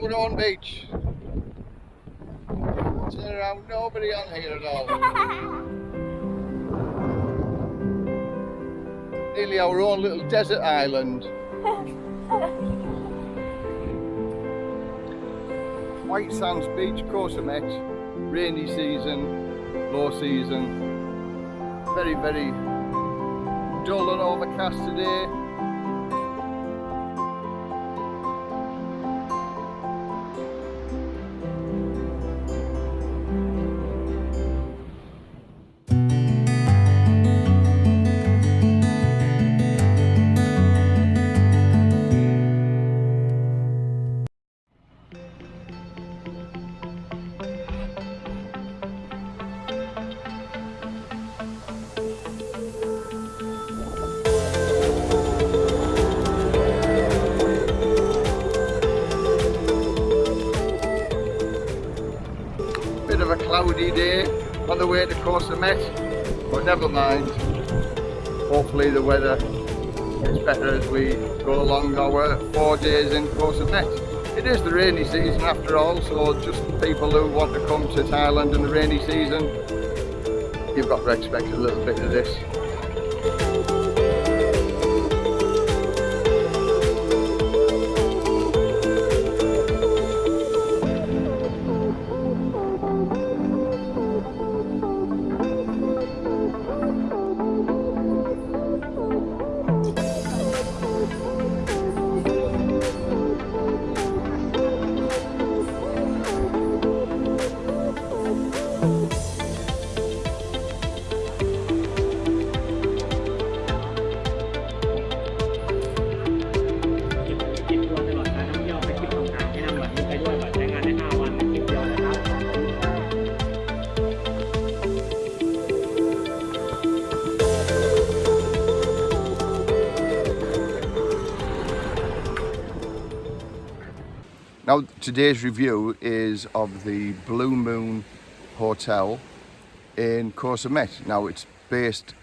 Mourone Beach. Turn around, nobody on here at all. Nearly our own little desert island. White Sands Beach, Koh Samet, rainy season, low season, very very dull and overcast today of a cloudy day on the way to Koh Samet, but never mind. Hopefully the weather gets better as we go along our four days in Koh Samet. It is the rainy season after all, so just people who want to come to Thailand in the rainy season, you've got to expect a little bit of this. Now today's review is of the Blue Moon Hotel in Koh Samet. Now it's based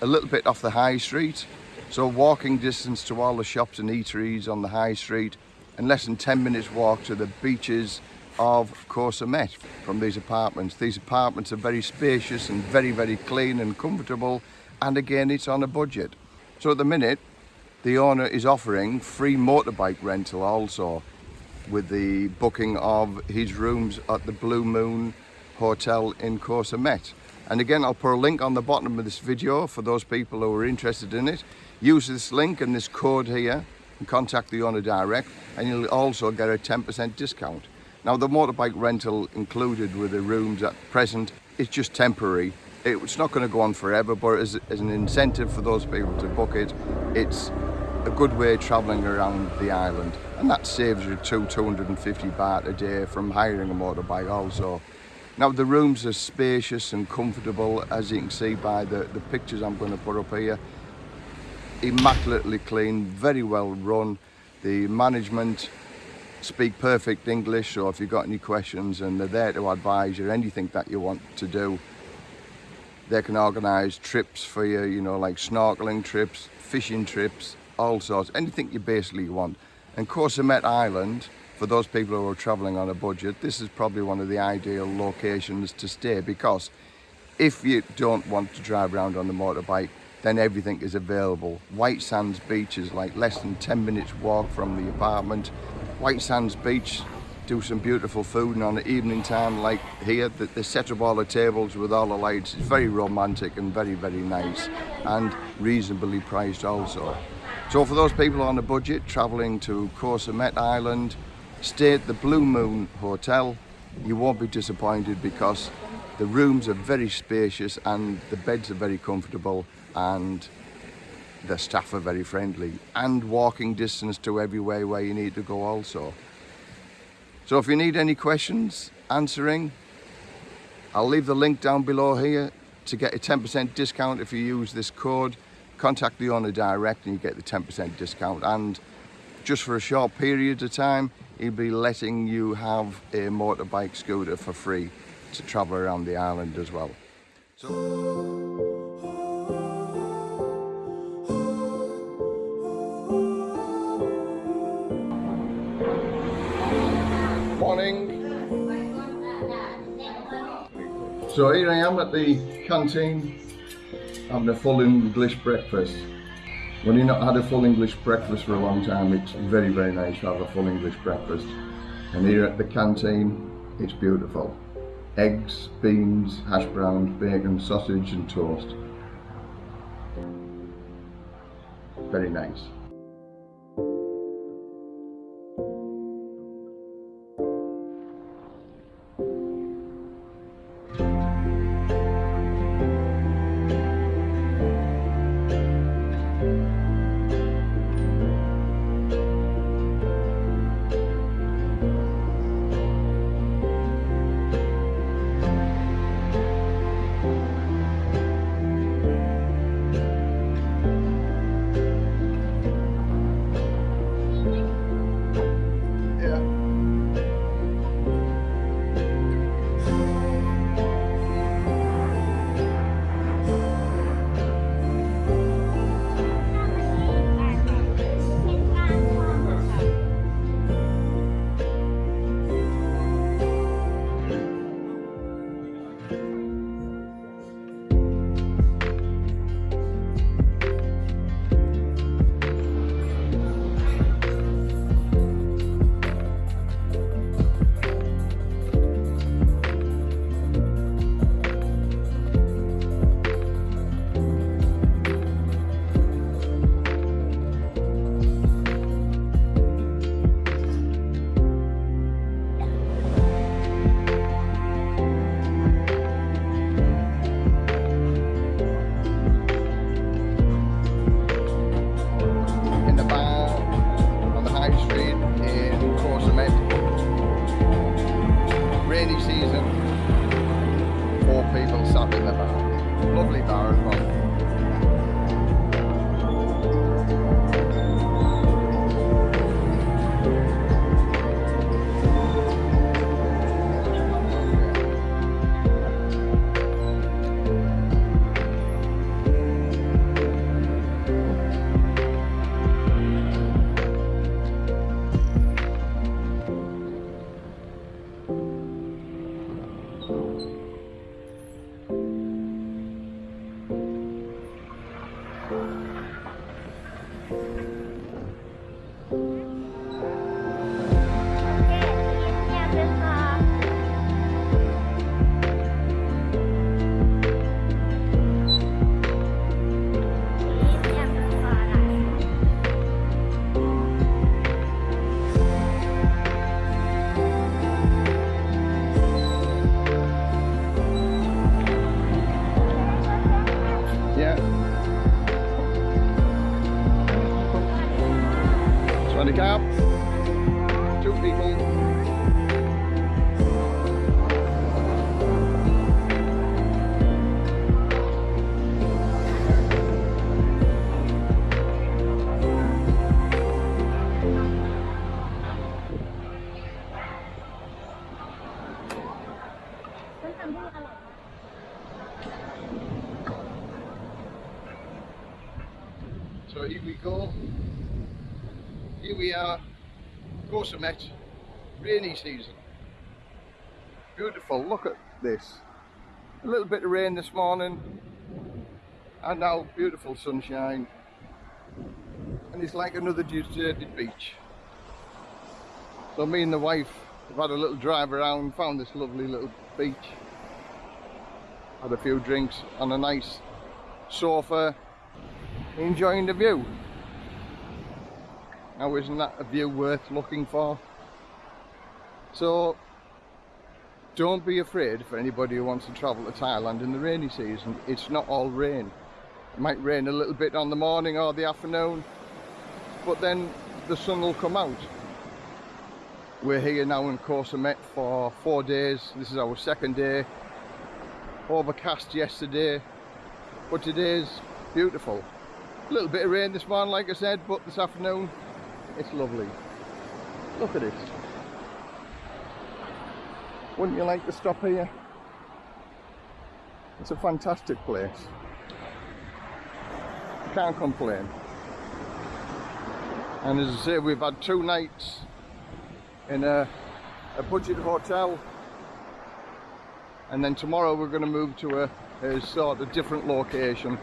a little bit off the high street, so walking distance to all the shops and eateries on the high street and less than 10 minutes walk to the beaches of Koh Samet from these apartments. These apartments are very spacious and very, very clean and comfortable and again it's on a budget. So at the minute the owner is offering free motorbike rental also with the booking of his rooms at the Blue Moon Hotel in Koh Samet. And again, I'll put a link on the bottom of this video for those people who are interested in it. Use this link and this code here and contact the owner direct and you'll also get a 10% discount. Now the motorbike rental included with the rooms at present is just temporary. It's not going to go on forever, but as, as an incentive for those people to book it, it's a good way travelling around the island and that saves you two 250 baht a day from hiring a motorbike also. Now the rooms are spacious and comfortable as you can see by the, the pictures I'm going to put up here. Immaculately clean, very well run. The management speak perfect English so if you've got any questions and they're there to advise you anything that you want to do they can organise trips for you, you know, like snorkeling trips, fishing trips, all sorts, anything you basically want. And Koh Samet Island, for those people who are travelling on a budget, this is probably one of the ideal locations to stay because if you don't want to drive around on the motorbike, then everything is available. White Sands Beach is like less than 10 minutes walk from the apartment. White Sands Beach do some beautiful food and on the evening time like here they set up all the tables with all the lights it's very romantic and very very nice and reasonably priced also so for those people on a budget travelling to Koh Samet Island, stay at the Blue Moon Hotel. You won't be disappointed because the rooms are very spacious and the beds are very comfortable and the staff are very friendly and walking distance to everywhere where you need to go also. So if you need any questions answering, I'll leave the link down below here to get a 10% discount if you use this code contact the owner direct and you get the 10% discount and just for a short period of time he'll be letting you have a motorbike scooter for free to travel around the island as well. So Morning. So here I am at the canteen having a full English breakfast. When you've not had a full English breakfast for a long time, it's very, very nice to have a full English breakfast. And here at the canteen, it's beautiful. Eggs, beans, hash browns, bacon, sausage and toast. Very nice. Rainy season, four people sat in the bar. Lovely bar Koh Samet, rainy season. Beautiful, look at this. A little bit of rain this morning, and now beautiful sunshine. And it's like another deserted beach. So me and the wife have had a little drive around, found this lovely little beach. Had a few drinks on a nice sofa, enjoying the view. Now isn't that a view worth looking for? So don't be afraid for anybody who wants to travel to Thailand in the rainy season. It's not all rain. It might rain a little bit on the morning or the afternoon, but then the sun will come out. We're here now in Koh Samet for four days. This is our second day. Overcast yesterday, but today's beautiful. A little bit of rain this morning, like I said, but this afternoon it's lovely. Look at it. Wouldn't you like to stop here? It's a fantastic place. Can't complain. And as I say, we've had two nights in a a budget hotel and then tomorrow we're going to move to a, a sort of different location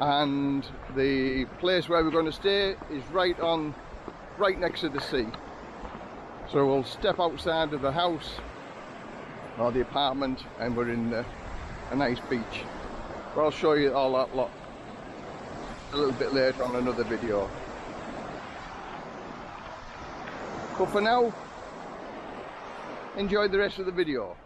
and the place where we're going to stay is right on right next to the sea. So we'll step outside of the house or the apartment and we're in the, a nice beach. But I'll show you all that lot a little bit later on another video. But for now enjoy the rest of the video